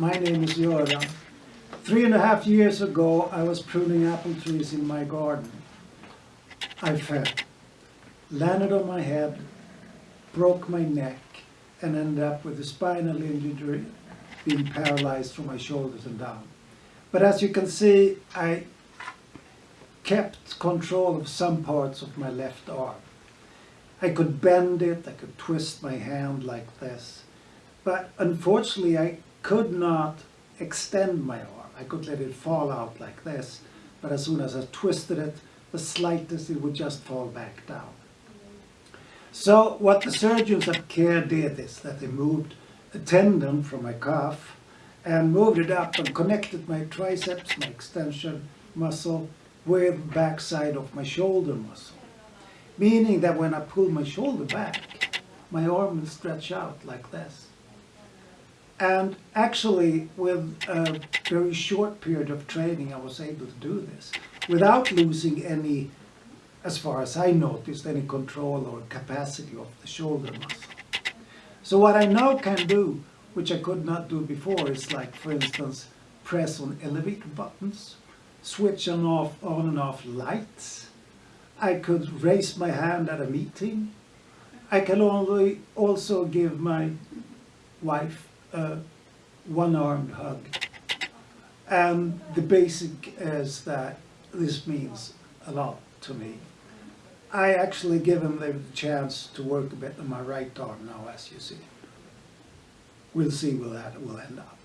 My name is Göran. Three and a half years ago, I was pruning apple trees in my garden. I fell, landed on my head, broke my neck, and ended up with a spinal injury, being paralyzed from my shoulders and down. But as you can see, I kept control of some parts of my left arm. I could bend it, I could twist my hand like this. But unfortunately, I could not extend my arm. I could let it fall out like this, but as soon as I twisted it, the slightest, it would just fall back down. So what the surgeons at CARE did is that they moved a tendon from my calf and moved it up and connected my triceps, my extension muscle, with the backside of my shoulder muscle. Meaning that when I pull my shoulder back, my arm will stretch out like this. And actually, with a very short period of training, I was able to do this without losing any, as far as I noticed, any control or capacity of the shoulder muscle. So what I now can do, which I could not do before, is like, for instance, press on elevator buttons, switch on off on and off lights. I could raise my hand at a meeting. I can only also give my wife a one-armed hug. And the basic is that this means a lot to me. I actually give him the chance to work a bit on my right arm now, as you see. We'll see where that will end up.